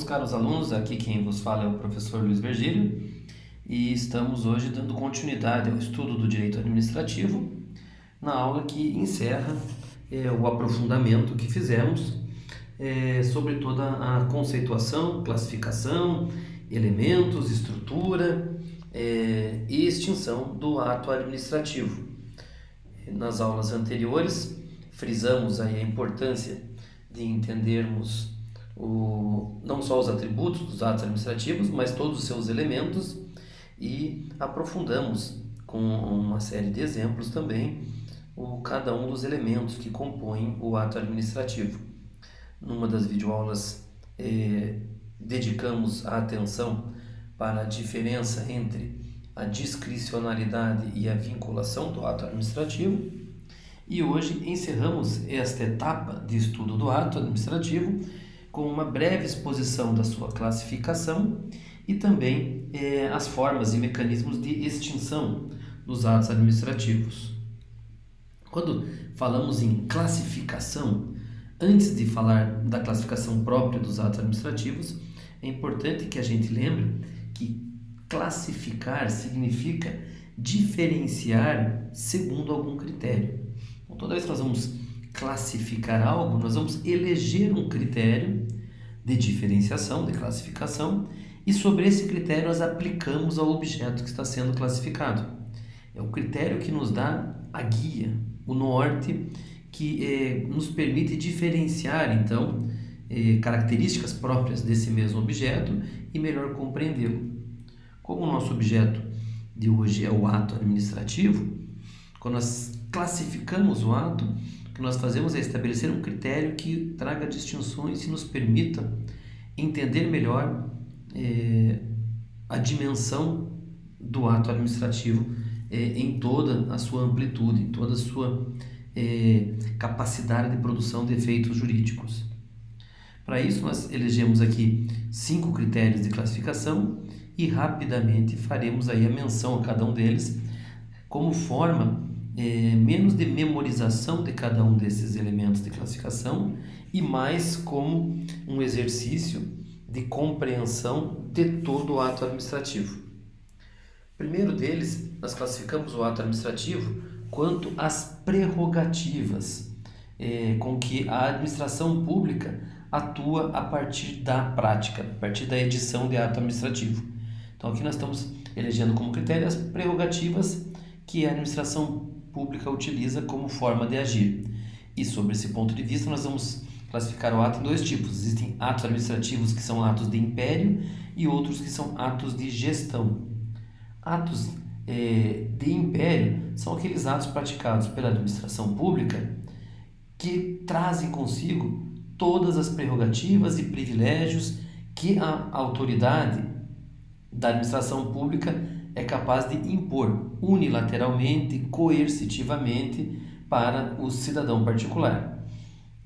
meus caros alunos, aqui quem vos fala é o professor Luiz Virgílio e estamos hoje dando continuidade ao estudo do direito administrativo na aula que encerra é, o aprofundamento que fizemos é, sobre toda a conceituação, classificação, elementos, estrutura é, e extinção do ato administrativo. Nas aulas anteriores frisamos aí a importância de entendermos o, não só os atributos dos atos administrativos, mas todos os seus elementos e aprofundamos com uma série de exemplos também o, cada um dos elementos que compõem o ato administrativo. Numa das videoaulas eh, dedicamos a atenção para a diferença entre a discricionalidade e a vinculação do ato administrativo e hoje encerramos esta etapa de estudo do ato administrativo com uma breve exposição da sua classificação e também eh, as formas e mecanismos de extinção dos atos administrativos. Quando falamos em classificação, antes de falar da classificação própria dos atos administrativos, é importante que a gente lembre que classificar significa diferenciar segundo algum critério. Então, toda vez que nós vamos classificar algo, nós vamos eleger um critério de diferenciação, de classificação, e sobre esse critério nós aplicamos ao objeto que está sendo classificado. É o critério que nos dá a guia, o norte, que eh, nos permite diferenciar, então, eh, características próprias desse mesmo objeto e melhor compreendê-lo. Como o nosso objeto de hoje é o ato administrativo, quando nós classificamos o ato, que nós fazemos é estabelecer um critério que traga distinções e nos permita entender melhor é, a dimensão do ato administrativo é, em toda a sua amplitude, em toda a sua é, capacidade de produção de efeitos jurídicos. Para isso, nós elegemos aqui cinco critérios de classificação e rapidamente faremos aí a menção a cada um deles como forma é, menos de memorização de cada um desses elementos de classificação e mais como um exercício de compreensão de todo o ato administrativo. Primeiro deles, nós classificamos o ato administrativo quanto às prerrogativas é, com que a administração pública atua a partir da prática, a partir da edição de ato administrativo. Então aqui nós estamos elegendo como critério as prerrogativas que a administração pública utiliza como forma de agir. E sobre esse ponto de vista, nós vamos classificar o ato em dois tipos. Existem atos administrativos que são atos de império e outros que são atos de gestão. Atos é, de império são aqueles atos praticados pela administração pública que trazem consigo todas as prerrogativas e privilégios que a autoridade da administração pública é capaz de impor unilateralmente, coercitivamente para o cidadão particular.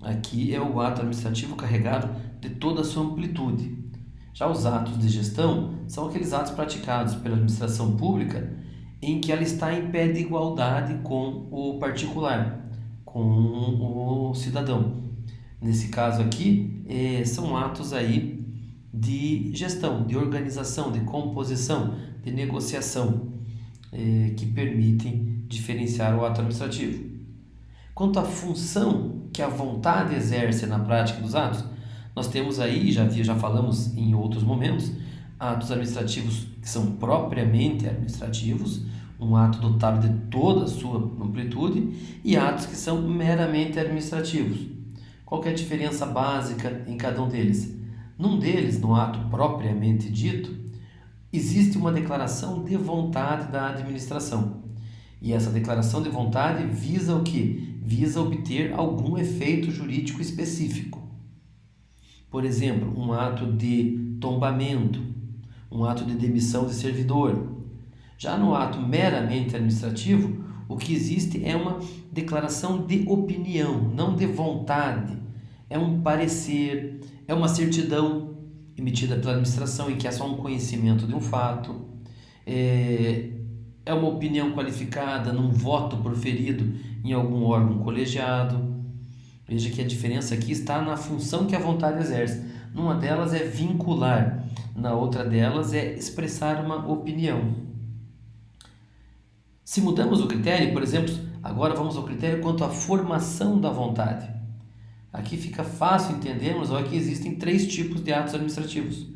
Aqui é o ato administrativo carregado de toda a sua amplitude. Já os atos de gestão são aqueles atos praticados pela administração pública em que ela está em pé de igualdade com o particular, com o cidadão. Nesse caso aqui, eh, são atos aí de gestão, de organização, de composição, de negociação, eh, que permitem diferenciar o ato administrativo. Quanto à função que a vontade exerce na prática dos atos, nós temos aí, já, já falamos em outros momentos, atos administrativos que são propriamente administrativos, um ato dotado de toda a sua amplitude, e atos que são meramente administrativos. Qual é a diferença básica em cada um deles? Num deles, no ato propriamente dito, existe uma declaração de vontade da administração. E essa declaração de vontade visa o que? Visa obter algum efeito jurídico específico. Por exemplo, um ato de tombamento, um ato de demissão de servidor. Já no ato meramente administrativo, o que existe é uma declaração de opinião, não de vontade. É um parecer, é uma certidão emitida pela administração em que é só um conhecimento de um fato, é, é uma opinião qualificada num voto proferido em algum órgão colegiado. Veja que a diferença aqui está na função que a vontade exerce. Numa delas é vincular, na outra delas é expressar uma opinião. Se mudamos o critério, por exemplo, agora vamos ao critério quanto à formação da vontade. Aqui fica fácil entendermos que existem três tipos de atos administrativos.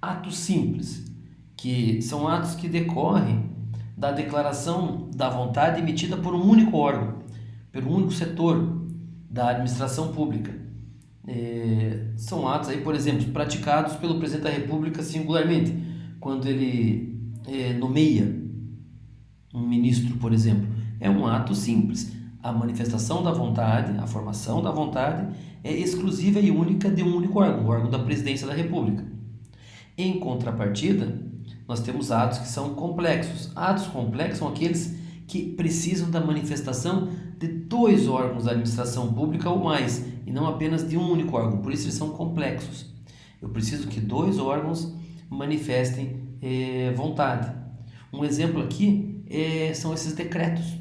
Atos simples, que são atos que decorrem da declaração da vontade emitida por um único órgão, pelo único setor da administração pública. É, são atos aí, por exemplo, praticados pelo presidente da República singularmente, quando ele é, nomeia um ministro, por exemplo. É um ato simples. A manifestação da vontade, a formação da vontade é exclusiva e única de um único órgão, o órgão da presidência da República. Em contrapartida, nós temos atos que são complexos. Atos complexos são aqueles que precisam da manifestação de dois órgãos da administração pública ou mais, e não apenas de um único órgão. Por isso eles são complexos. Eu preciso que dois órgãos manifestem eh, vontade. Um exemplo aqui eh, são esses decretos.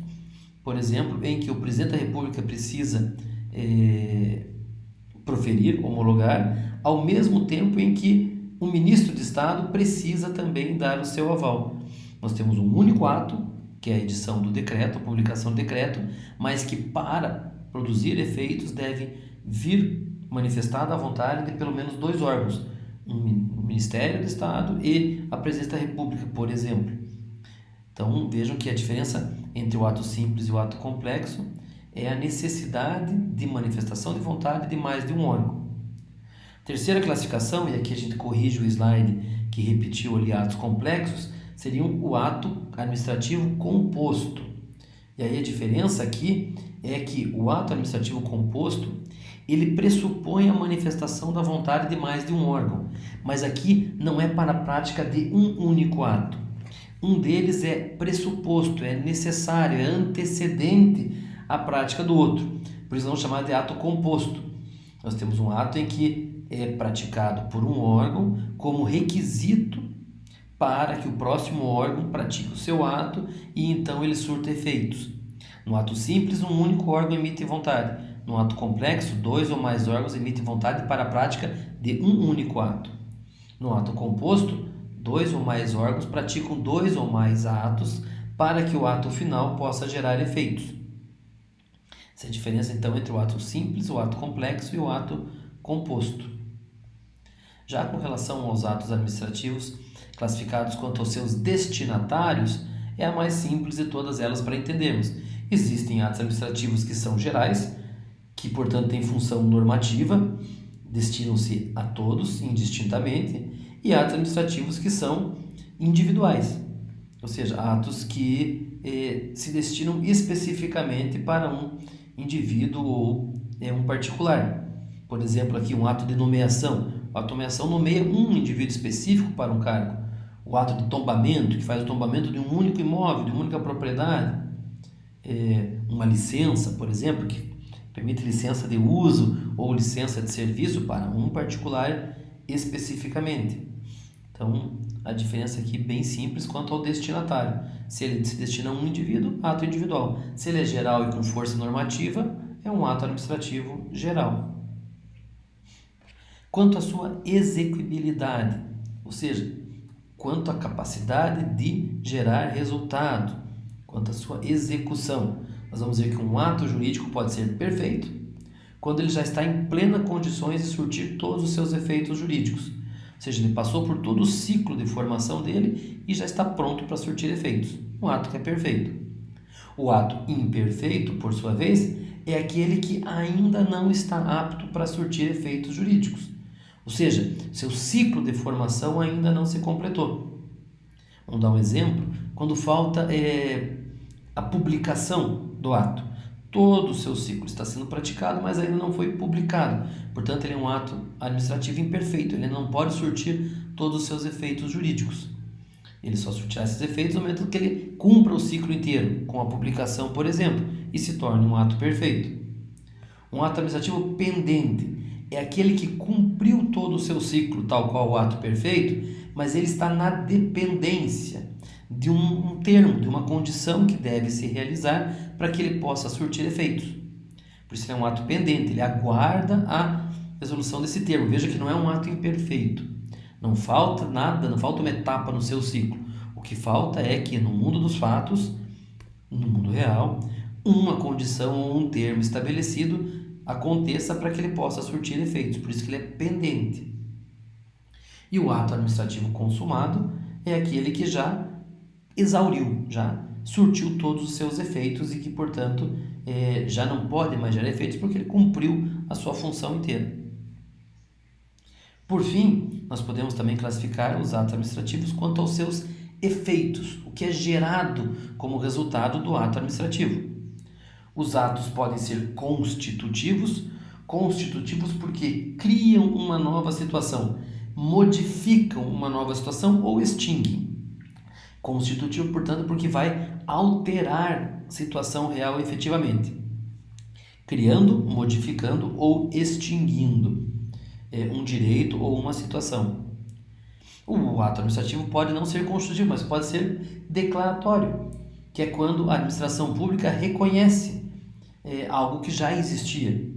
Por exemplo, em que o presidente da República precisa eh, proferir, homologar, ao mesmo tempo em que o ministro de Estado precisa também dar o seu aval. Nós temos um único ato, que é a edição do decreto, a publicação do decreto, mas que para produzir efeitos deve vir manifestada a vontade de pelo menos dois órgãos, o Ministério do Estado e a Presidência da República, por exemplo. Então vejam que a diferença entre o ato simples e o ato complexo é a necessidade de manifestação de vontade de mais de um órgão. Terceira classificação, e aqui a gente corrige o slide que repetiu ali atos complexos, seria o ato administrativo composto. E aí a diferença aqui é que o ato administrativo composto ele pressupõe a manifestação da vontade de mais de um órgão, mas aqui não é para a prática de um único ato. Um deles é pressuposto, é necessário, é antecedente à prática do outro. Por isso vamos chamar de ato composto. Nós temos um ato em que é praticado por um órgão como requisito para que o próximo órgão pratique o seu ato e então ele surta efeitos. No ato simples, um único órgão emite vontade. No ato complexo, dois ou mais órgãos emitem vontade para a prática de um único ato. No ato composto, dois ou mais órgãos praticam dois ou mais atos para que o ato final possa gerar efeitos. Essa é a diferença então entre o ato simples, o ato complexo e o ato composto. Já com relação aos atos administrativos, classificados quanto aos seus destinatários, é a mais simples de todas elas para entendermos. Existem atos administrativos que são gerais, que portanto têm função normativa, destinam-se a todos indistintamente, e atos administrativos que são individuais, ou seja, atos que eh, se destinam especificamente para um indivíduo ou eh, um particular. Por exemplo, aqui um ato de nomeação a automação nomeia um indivíduo específico para um cargo. O ato de tombamento, que faz o tombamento de um único imóvel, de uma única propriedade. É, uma licença, por exemplo, que permite licença de uso ou licença de serviço para um particular especificamente. Então, a diferença aqui é bem simples quanto ao destinatário. Se ele se destina a um indivíduo, ato individual. Se ele é geral e com força normativa, é um ato administrativo geral quanto à sua execuibilidade, ou seja, quanto à capacidade de gerar resultado, quanto à sua execução. Nós vamos ver que um ato jurídico pode ser perfeito quando ele já está em plena condições de surtir todos os seus efeitos jurídicos. Ou seja, ele passou por todo o ciclo de formação dele e já está pronto para surtir efeitos. Um ato que é perfeito. O ato imperfeito, por sua vez, é aquele que ainda não está apto para surtir efeitos jurídicos. Ou seja, seu ciclo de formação ainda não se completou. Vamos dar um exemplo? Quando falta é, a publicação do ato. Todo o seu ciclo está sendo praticado, mas ainda não foi publicado. Portanto, ele é um ato administrativo imperfeito. Ele não pode surtir todos os seus efeitos jurídicos. Ele só surtirá esses efeitos no momento que ele cumpra o ciclo inteiro, com a publicação, por exemplo, e se torne um ato perfeito. Um ato administrativo pendente é aquele que cumpriu todo o seu ciclo, tal qual o ato perfeito, mas ele está na dependência de um, termo, de uma condição que deve se realizar para que ele possa surtir efeitos. Por isso, ele é um ato pendente, ele aguarda a resolução desse termo. Veja que não é um ato imperfeito. Não falta nada, não falta uma etapa no seu ciclo. O que falta é que no mundo dos fatos, no mundo real, uma condição ou um termo estabelecido aconteça para que ele possa surtir efeitos. Por isso que ele é pendente. E o ato administrativo consumado é aquele que já exauriu, já surtiu todos os seus efeitos e que, portanto, é, já não pode mais gerar efeitos porque ele cumpriu a sua função inteira. Por fim, nós podemos também classificar os atos administrativos quanto aos seus efeitos, o que é gerado como resultado do ato administrativo. Os atos podem ser constitutivos, constitutivos porque criam uma nova situação, modificam uma nova situação ou extinguem. Constitutivo, portanto, porque vai alterar situação real efetivamente, criando, modificando ou extinguindo é, um direito ou uma situação. O ato administrativo pode não ser constitutivo, mas pode ser declaratório, que é quando a administração pública reconhece é, algo que já existia.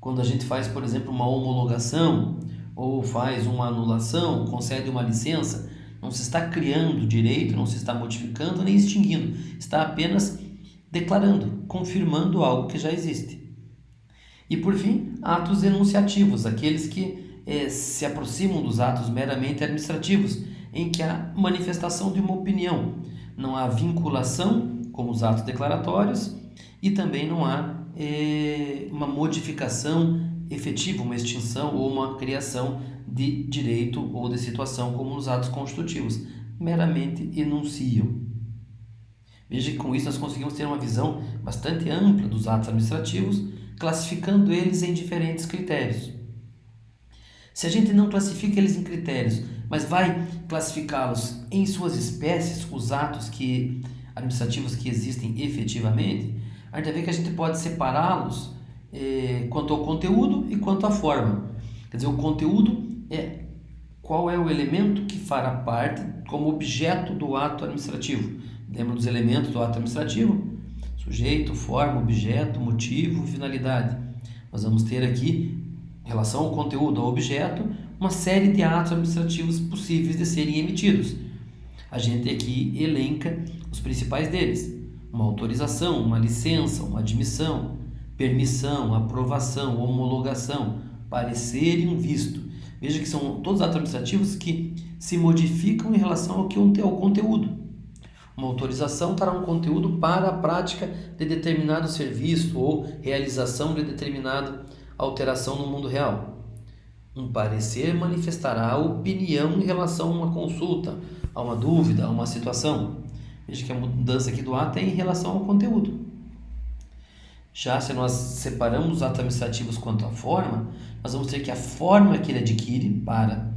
Quando a gente faz, por exemplo, uma homologação ou faz uma anulação, concede uma licença, não se está criando direito, não se está modificando nem extinguindo, está apenas declarando, confirmando algo que já existe. E por fim, atos enunciativos, aqueles que eh, se aproximam dos atos meramente administrativos, em que há manifestação de uma opinião, não há vinculação, como os atos declaratórios, e também não há eh, uma modificação efetiva, uma extinção ou uma criação de direito ou de situação, como nos atos constitutivos, meramente enunciam. Veja que com isso nós conseguimos ter uma visão bastante ampla dos atos administrativos, classificando eles em diferentes critérios. Se a gente não classifica eles em critérios, mas vai classificá-los em suas espécies, os atos que administrativos que existem efetivamente, a gente vai ver que a gente pode separá-los eh, quanto ao conteúdo e quanto à forma. Quer dizer, o conteúdo é qual é o elemento que fará parte como objeto do ato administrativo. Lembra dos elementos do ato administrativo? Sujeito, forma, objeto, motivo finalidade. Nós vamos ter aqui, em relação ao conteúdo, ao objeto, uma série de atos administrativos possíveis de serem emitidos. A gente aqui elenca os principais deles: uma autorização, uma licença, uma admissão, permissão, aprovação, homologação, parecer e um visto. Veja que são todos atos administrativos que se modificam em relação ao que é o conteúdo. Uma autorização para um conteúdo para a prática de determinado serviço ou realização de determinada alteração no mundo real. Um parecer manifestará a opinião em relação a uma consulta, a uma dúvida, a uma situação. Veja que a mudança aqui do ato é em relação ao conteúdo. Já se nós separamos os atos administrativos quanto à forma, nós vamos ter que a forma que ele adquire para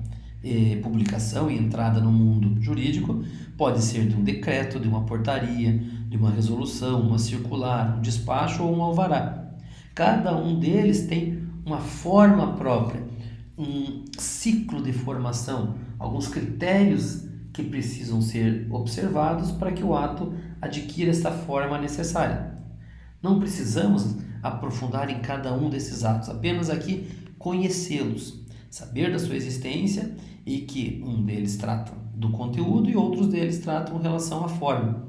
eh, publicação e entrada no mundo jurídico pode ser de um decreto, de uma portaria, de uma resolução, uma circular, um despacho ou um alvará. Cada um deles tem uma forma própria, um ciclo de formação, alguns critérios que precisam ser observados para que o ato adquira essa forma necessária. Não precisamos aprofundar em cada um desses atos, apenas aqui conhecê-los, saber da sua existência e que um deles trata do conteúdo e outros deles tratam relação à forma.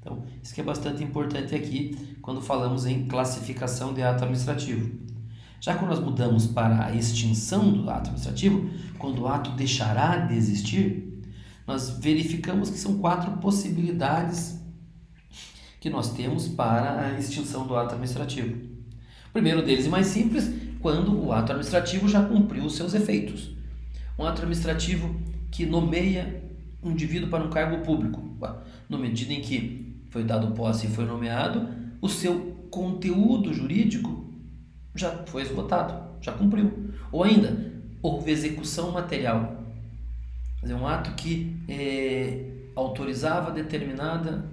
Então, isso que é bastante importante aqui quando falamos em classificação de ato administrativo. Já quando nós mudamos para a extinção do ato administrativo, quando o ato deixará de existir, nós verificamos que são quatro possibilidades que nós temos para a extinção do ato administrativo. O primeiro deles e mais simples, quando o ato administrativo já cumpriu os seus efeitos. Um ato administrativo que nomeia um indivíduo para um cargo público, na medida em que foi dado posse e foi nomeado, o seu conteúdo jurídico já foi esgotado, já cumpriu. Ou ainda, houve execução material. Quer dizer, um ato que é, autorizava determinada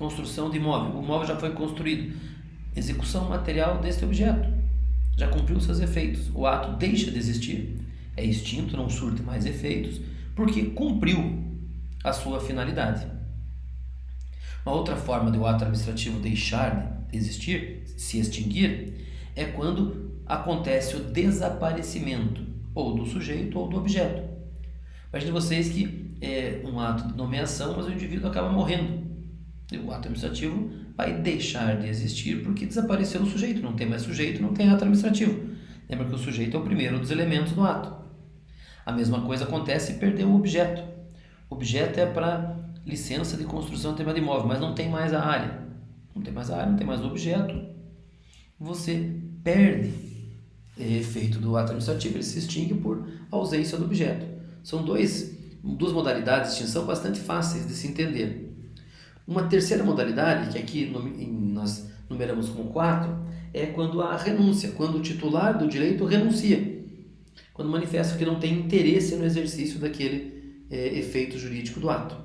construção de imóvel. O imóvel já foi construído. Execução material deste objeto. Já cumpriu seus efeitos. O ato deixa de existir. É extinto, não surte mais efeitos, porque cumpriu a sua finalidade. Uma outra forma do ato administrativo deixar de existir, se extinguir, é quando acontece o desaparecimento ou do sujeito ou do objeto. Imagine vocês que é um ato de nomeação, mas o indivíduo acaba morrendo. O ato administrativo vai deixar de existir porque desapareceu o sujeito, não tem mais sujeito, não tem ato administrativo. Lembra que o sujeito é o primeiro dos elementos do ato. A mesma coisa acontece se perder o objeto. O objeto é para licença de construção de imóvel, mas não tem mais a área. Não tem mais a área, não tem mais o objeto. Você perde efeito do ato administrativo, ele se extingue por ausência do objeto. São dois, duas modalidades de extinção bastante fáceis de se entender. Uma terceira modalidade, que aqui nós numeramos como quatro, é quando há renúncia, quando o titular do direito renuncia, quando manifesta que não tem interesse no exercício daquele é, efeito jurídico do ato.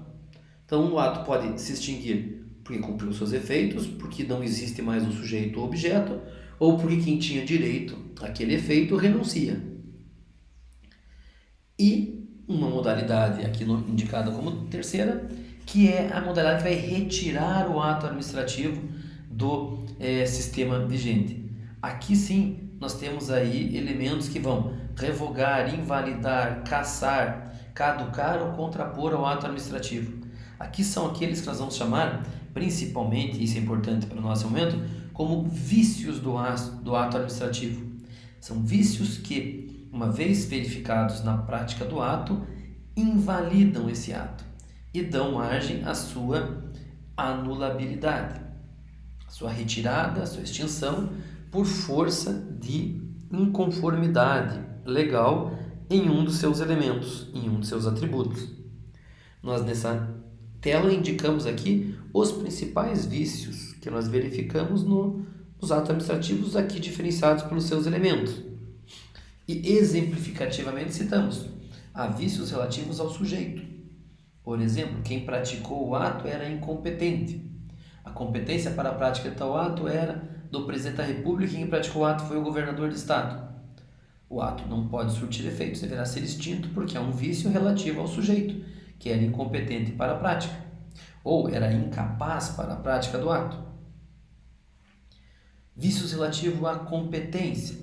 Então, o ato pode se extinguir porque cumpriu seus efeitos, porque não existe mais o sujeito ou objeto, ou porque quem tinha direito àquele efeito renuncia. E uma modalidade aqui indicada como terceira que é a modalidade que vai retirar o ato administrativo do é, sistema vigente. Aqui sim nós temos aí elementos que vão revogar, invalidar, caçar, caducar ou contrapor ao ato administrativo. Aqui são aqueles que nós vamos chamar, principalmente, isso é importante para o nosso momento, como vícios do ato, do ato administrativo. São vícios que, uma vez verificados na prática do ato, invalidam esse ato e dão margem à sua anulabilidade, sua retirada, sua extinção por força de inconformidade legal em um dos seus elementos, em um dos seus atributos. Nós nessa tela indicamos aqui os principais vícios que nós verificamos no, nos atos administrativos aqui diferenciados pelos seus elementos. E exemplificativamente citamos há vícios relativos ao sujeito, por exemplo, quem praticou o ato era incompetente. A competência para a prática de tal ato era do presidente da República e quem praticou o ato foi o governador do Estado. O ato não pode surtir efeitos, deverá ser extinto porque é um vício relativo ao sujeito, que era incompetente para a prática, ou era incapaz para a prática do ato. Vícios relativos à competência.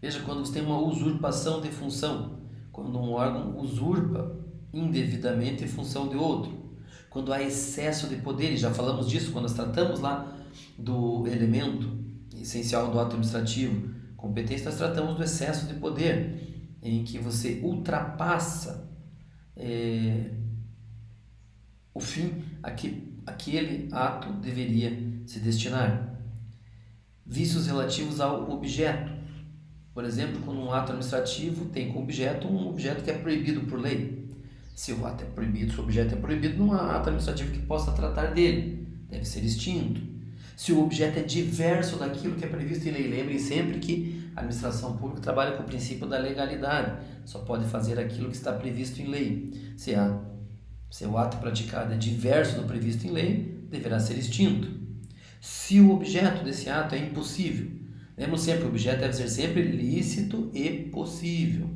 Veja quando você tem uma usurpação de função, quando um órgão usurpa indevidamente em função de outro. Quando há excesso de poder, e já falamos disso quando nós tratamos lá do elemento essencial do ato administrativo, competência, nós tratamos do excesso de poder, em que você ultrapassa é, o fim a que aquele ato deveria se destinar. Vícios relativos ao objeto. Por exemplo, quando um ato administrativo tem como objeto um objeto que é proibido por lei. Se o ato é proibido, se o objeto é proibido, não há ato administrativo que possa tratar dele. Deve ser extinto. Se o objeto é diverso daquilo que é previsto em lei, lembrem sempre que a administração pública trabalha com o princípio da legalidade. Só pode fazer aquilo que está previsto em lei. Se, a, se o ato praticado é diverso do previsto em lei, deverá ser extinto. Se o objeto desse ato é impossível, lembrem sempre o objeto deve ser sempre lícito e possível.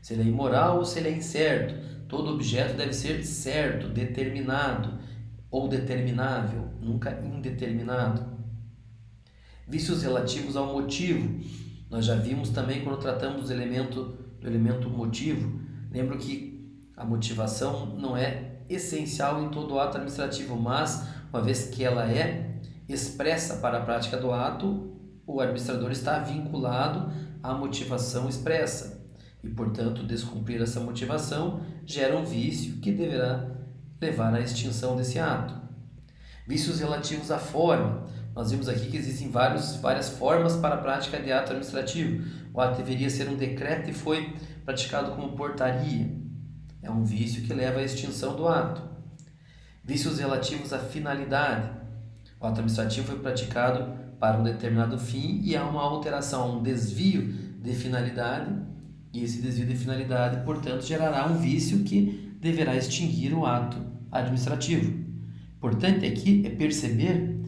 Se ele é imoral ou se ele é incerto, Todo objeto deve ser certo, determinado ou determinável, nunca indeterminado. Vícios relativos ao motivo. Nós já vimos também quando tratamos do elemento, do elemento motivo. Lembro que a motivação não é essencial em todo ato administrativo, mas uma vez que ela é expressa para a prática do ato, o administrador está vinculado à motivação expressa e, portanto, descumprir essa motivação gera um vício que deverá levar à extinção desse ato. Vícios relativos à forma. Nós vimos aqui que existem vários, várias formas para a prática de ato administrativo. O ato deveria ser um decreto e foi praticado como portaria. É um vício que leva à extinção do ato. Vícios relativos à finalidade. O ato administrativo foi praticado para um determinado fim e há uma alteração, um desvio de finalidade e esse desvio de finalidade, portanto, gerará um vício que deverá extinguir o ato administrativo. Importante aqui é perceber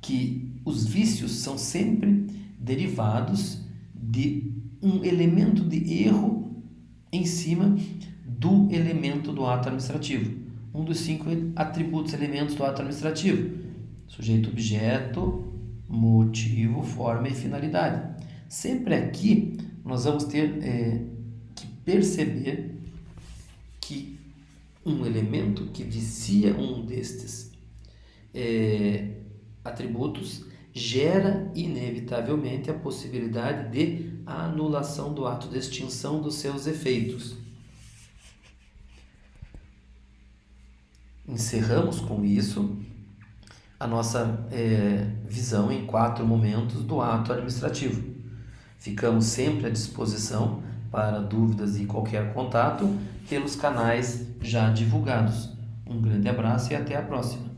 que os vícios são sempre derivados de um elemento de erro em cima do elemento do ato administrativo. Um dos cinco atributos, elementos do ato administrativo: sujeito, objeto, motivo, forma e finalidade. Sempre aqui nós vamos ter é, que perceber que um elemento que vicia um destes é, atributos gera inevitavelmente a possibilidade de anulação do ato de extinção dos seus efeitos. Encerramos com isso a nossa é, visão em quatro momentos do ato administrativo. Ficamos sempre à disposição para dúvidas e qualquer contato pelos canais já divulgados. Um grande abraço e até a próxima.